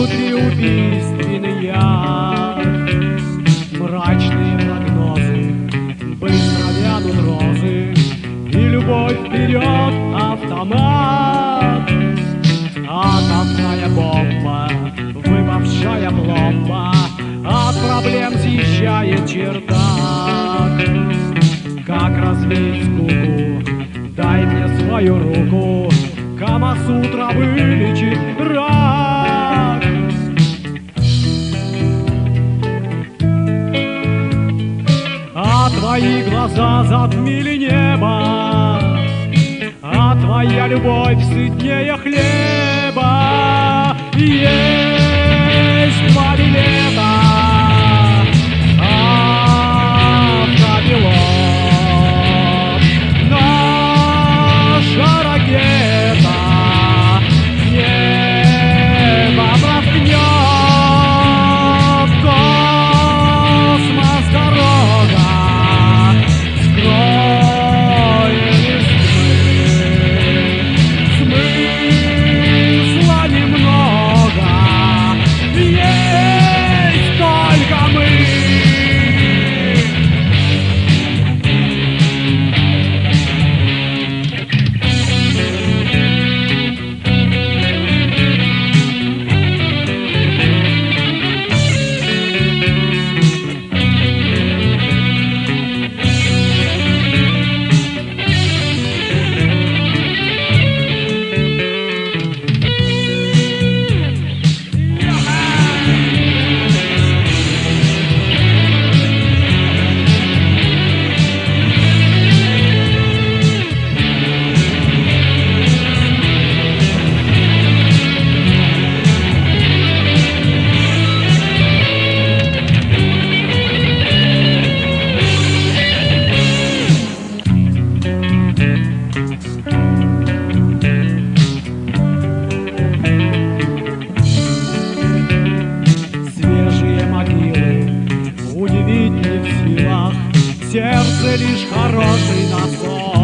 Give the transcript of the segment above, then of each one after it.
внутри убийственный я, Мрачные прогнозы, быстро вянут розы, И любовь вперед, автомат. Атомная бомба, выпавшая пломба, От проблем съезжает чердак. Как развеять скуку, дай мне свою руку, Камасутра вылечит рак. Твои глаза затмили небо А твоя любовь сытнее хлеба. Есть Свежие могилы удивить не в силах. Сердце лишь хороший насос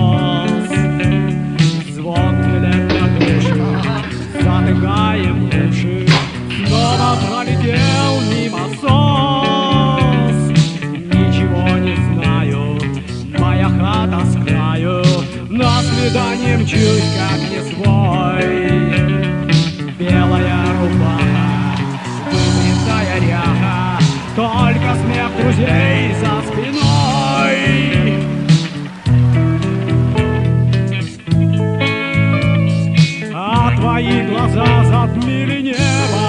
На свидание мчусь, как не свой. Белая рубаха, вымытая ряха Только смех друзей за спиной. А твои глаза затмили небо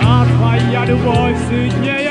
А твоя любовь сытнее